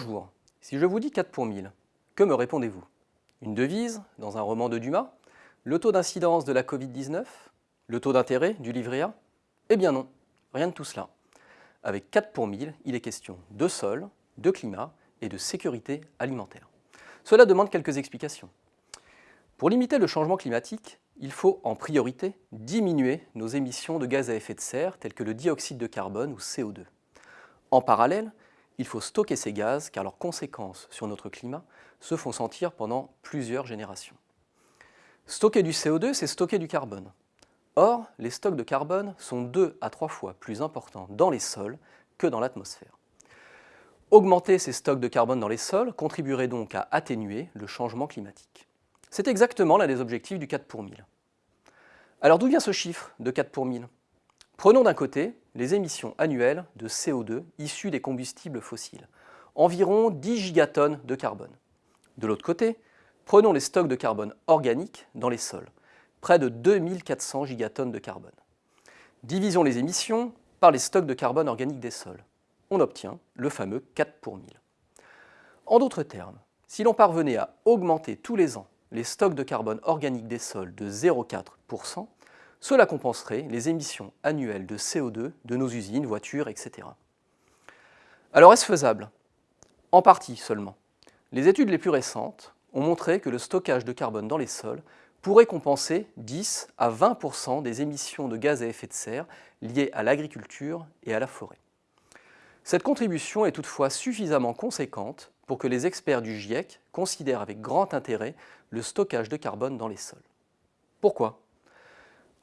Bonjour, si je vous dis 4 pour 1000, que me répondez-vous? Une devise dans un roman de Dumas? Le taux d'incidence de la Covid-19 Le taux d'intérêt du livret A? Eh bien non, rien de tout cela. Avec 4 pour 1000, il est question de sol, de climat et de sécurité alimentaire. Cela demande quelques explications. Pour limiter le changement climatique, il faut en priorité diminuer nos émissions de gaz à effet de serre tels que le dioxyde de carbone ou CO2. En parallèle, il faut stocker ces gaz car leurs conséquences sur notre climat se font sentir pendant plusieurs générations. Stocker du CO2, c'est stocker du carbone. Or, les stocks de carbone sont deux à trois fois plus importants dans les sols que dans l'atmosphère. Augmenter ces stocks de carbone dans les sols contribuerait donc à atténuer le changement climatique. C'est exactement l'un des objectifs du 4 pour 1000. Alors d'où vient ce chiffre de 4 pour 1000 Prenons d'un côté les émissions annuelles de CO2 issues des combustibles fossiles, environ 10 gigatonnes de carbone. De l'autre côté, prenons les stocks de carbone organique dans les sols, près de 2400 gigatonnes de carbone. Divisons les émissions par les stocks de carbone organique des sols. On obtient le fameux 4 pour 1000. En d'autres termes, si l'on parvenait à augmenter tous les ans les stocks de carbone organique des sols de 0,4%, cela compenserait les émissions annuelles de CO2 de nos usines, voitures, etc. Alors est-ce faisable? En partie seulement. Les études les plus récentes ont montré que le stockage de carbone dans les sols pourrait compenser 10 à 20% des émissions de gaz à effet de serre liées à l'agriculture et à la forêt. Cette contribution est toutefois suffisamment conséquente pour que les experts du GIEC considèrent avec grand intérêt le stockage de carbone dans les sols. Pourquoi?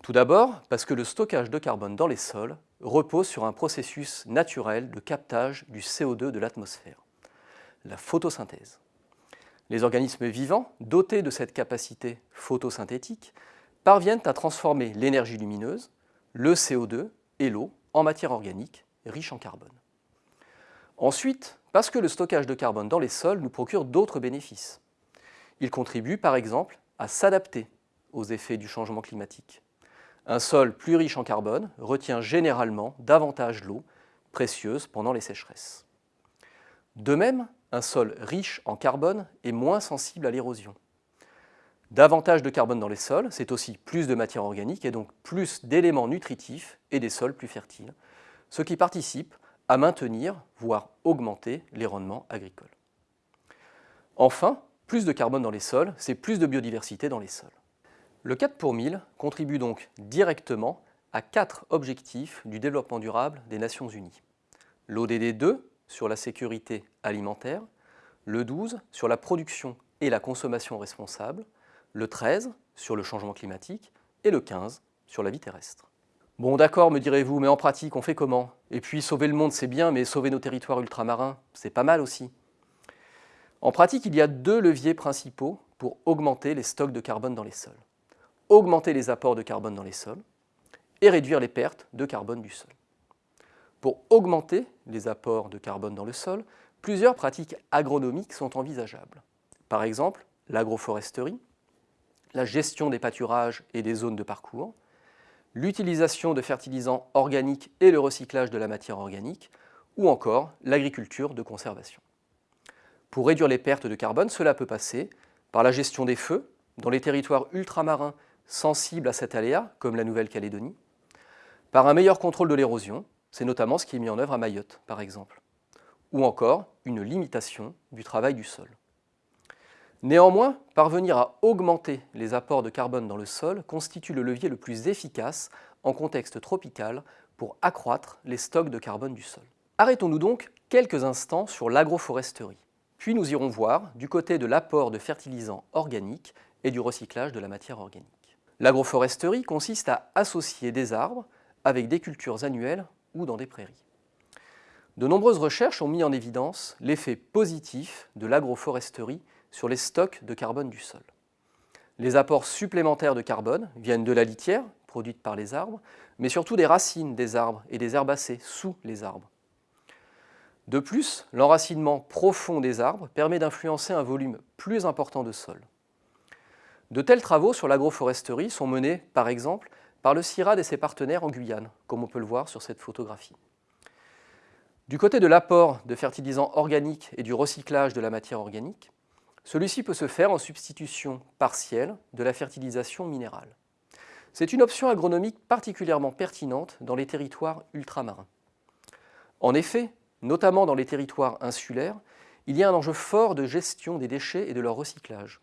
Tout d'abord, parce que le stockage de carbone dans les sols repose sur un processus naturel de captage du CO2 de l'atmosphère, la photosynthèse. Les organismes vivants, dotés de cette capacité photosynthétique, parviennent à transformer l'énergie lumineuse, le CO2 et l'eau en matière organique riche en carbone. Ensuite, parce que le stockage de carbone dans les sols nous procure d'autres bénéfices. Il contribue par exemple à s'adapter aux effets du changement climatique. Un sol plus riche en carbone retient généralement davantage l'eau précieuse pendant les sécheresses. De même, un sol riche en carbone est moins sensible à l'érosion. Davantage de carbone dans les sols, c'est aussi plus de matière organique et donc plus d'éléments nutritifs et des sols plus fertiles, ce qui participe à maintenir, voire augmenter les rendements agricoles. Enfin, plus de carbone dans les sols, c'est plus de biodiversité dans les sols. Le 4 pour 1000 contribue donc directement à quatre objectifs du développement durable des Nations Unies. L'ODD 2 sur la sécurité alimentaire, le 12 sur la production et la consommation responsable, le 13 sur le changement climatique et le 15 sur la vie terrestre. Bon d'accord, me direz-vous, mais en pratique, on fait comment? Et puis sauver le monde, c'est bien, mais sauver nos territoires ultramarins, c'est pas mal aussi. En pratique, il y a deux leviers principaux pour augmenter les stocks de carbone dans les sols augmenter les apports de carbone dans les sols et réduire les pertes de carbone du sol. Pour augmenter les apports de carbone dans le sol, plusieurs pratiques agronomiques sont envisageables. Par exemple, l'agroforesterie, la gestion des pâturages et des zones de parcours, l'utilisation de fertilisants organiques et le recyclage de la matière organique, ou encore l'agriculture de conservation. Pour réduire les pertes de carbone, cela peut passer par la gestion des feux dans les territoires ultramarins sensibles à cet aléa, comme la Nouvelle-Calédonie, par un meilleur contrôle de l'érosion, c'est notamment ce qui est mis en œuvre à Mayotte, par exemple, ou encore une limitation du travail du sol. Néanmoins, parvenir à augmenter les apports de carbone dans le sol constitue le levier le plus efficace en contexte tropical pour accroître les stocks de carbone du sol. Arrêtons-nous donc quelques instants sur l'agroforesterie, puis nous irons voir du côté de l'apport de fertilisants organiques et du recyclage de la matière organique. L'agroforesterie consiste à associer des arbres avec des cultures annuelles ou dans des prairies. De nombreuses recherches ont mis en évidence l'effet positif de l'agroforesterie sur les stocks de carbone du sol. Les apports supplémentaires de carbone viennent de la litière, produite par les arbres, mais surtout des racines des arbres et des herbacées sous les arbres. De plus, l'enracinement profond des arbres permet d'influencer un volume plus important de sol. De tels travaux sur l'agroforesterie sont menés, par exemple, par le CIRAD et ses partenaires en Guyane, comme on peut le voir sur cette photographie. Du côté de l'apport de fertilisants organiques et du recyclage de la matière organique, celui-ci peut se faire en substitution partielle de la fertilisation minérale. C'est une option agronomique particulièrement pertinente dans les territoires ultramarins. En effet, notamment dans les territoires insulaires, il y a un enjeu fort de gestion des déchets et de leur recyclage.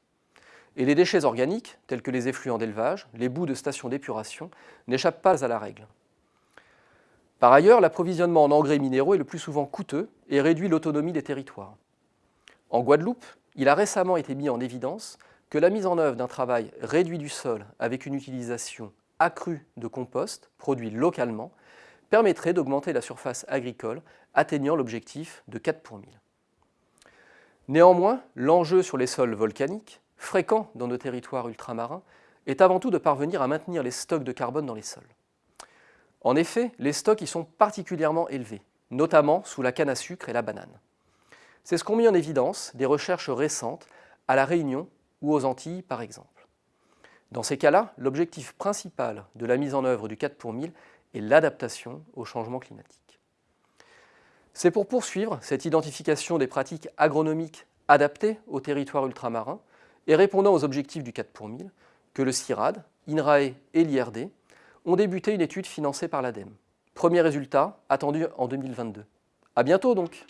Et les déchets organiques, tels que les effluents d'élevage, les bouts de stations d'épuration, n'échappent pas à la règle. Par ailleurs, l'approvisionnement en engrais minéraux est le plus souvent coûteux et réduit l'autonomie des territoires. En Guadeloupe, il a récemment été mis en évidence que la mise en œuvre d'un travail réduit du sol avec une utilisation accrue de compost produit localement permettrait d'augmenter la surface agricole atteignant l'objectif de 4 pour 1000. Néanmoins, l'enjeu sur les sols volcaniques, fréquents dans nos territoires ultramarins, est avant tout de parvenir à maintenir les stocks de carbone dans les sols. En effet, les stocks y sont particulièrement élevés, notamment sous la canne à sucre et la banane. C'est ce qu'ont mis en évidence des recherches récentes à La Réunion ou aux Antilles par exemple. Dans ces cas-là, l'objectif principal de la mise en œuvre du 4 pour 1000 est l'adaptation au changement climatique. C'est pour poursuivre cette identification des pratiques agronomiques adaptées aux territoires ultramarins et répondant aux objectifs du 4 pour 1000 que le CIRAD, INRAE et l'IRD ont débuté une étude financée par l'ADEME. Premier résultat attendu en 2022. À bientôt donc